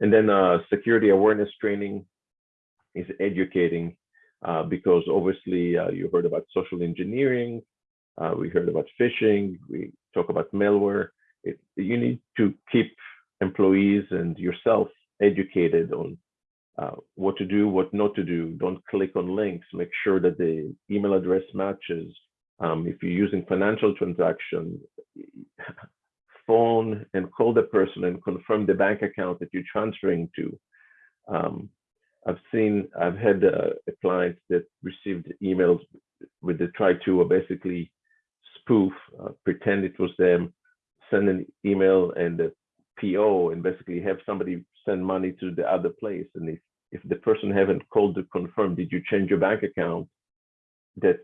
And then uh, security awareness training is educating uh, because obviously uh, you heard about social engineering, uh, we heard about phishing, we talk about malware. It, you need to keep employees and yourself educated on uh, what to do, what not to do. Don't click on links. Make sure that the email address matches. Um, if you're using financial transaction, phone and call the person and confirm the bank account that you're transferring to. Um, I've seen, I've had uh, a client that received emails with the try to basically spoof, uh, pretend it was them, send an email and the PO and basically have somebody send money to the other place. And if, if the person haven't called to confirm, did you change your bank account, that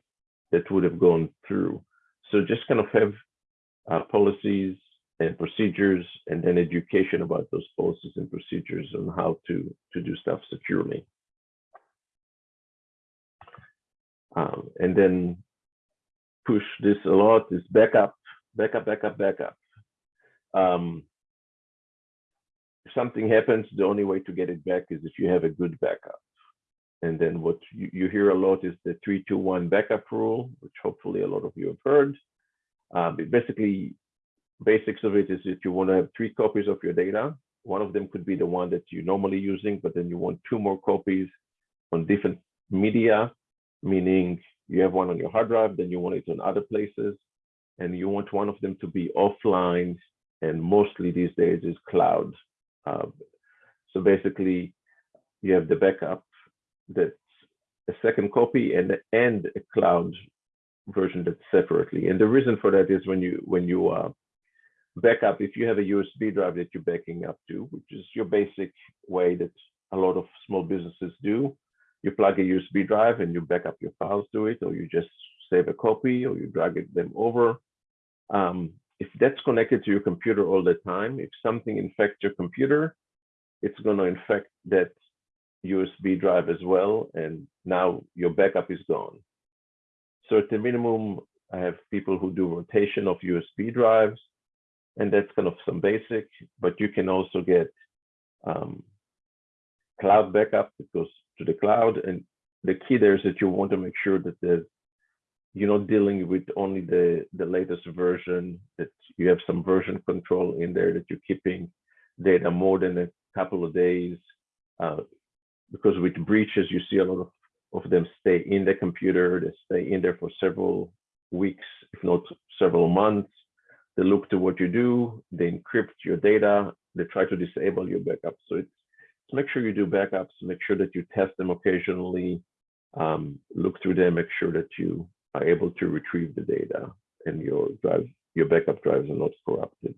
that would have gone through. So just kind of have uh, policies and procedures and then education about those policies and procedures on how to, to do stuff securely. Um, and then push this a lot is backup, backup, backup, backup. Um, if something happens, the only way to get it back is if you have a good backup. And then what you, you hear a lot is the three, two, one backup rule, which hopefully a lot of you have heard. Um, basically, basics of it is that you want to have three copies of your data. One of them could be the one that you're normally using, but then you want two more copies on different media, meaning you have one on your hard drive, then you want it on other places, and you want one of them to be offline, and mostly these days is cloud. Uh, so basically, you have the backup that's a second copy and and a cloud version that's separately. And the reason for that is when you when you uh, backup, if you have a USB drive that you're backing up to, which is your basic way that a lot of small businesses do, you plug a USB drive and you back up your files to it, or you just save a copy, or you drag it, them over. Um, if that's connected to your computer all the time, if something infects your computer, it's going to infect that USB drive as well, and now your backup is gone. So at the minimum, I have people who do rotation of USB drives, and that's kind of some basic, but you can also get um, cloud backup that goes to the cloud. And the key there is that you want to make sure that there's, you're not dealing with only the, the latest version, that you have some version control in there, that you're keeping data more than a couple of days. Uh, because with breaches, you see a lot of, of them stay in the computer, they stay in there for several weeks, if not several months. They look to what you do, they encrypt your data, they try to disable your backups. So it's, make sure you do backups, make sure that you test them occasionally, um, look through them, make sure that you are able to retrieve the data and your drive, your backup drives are not corrupted.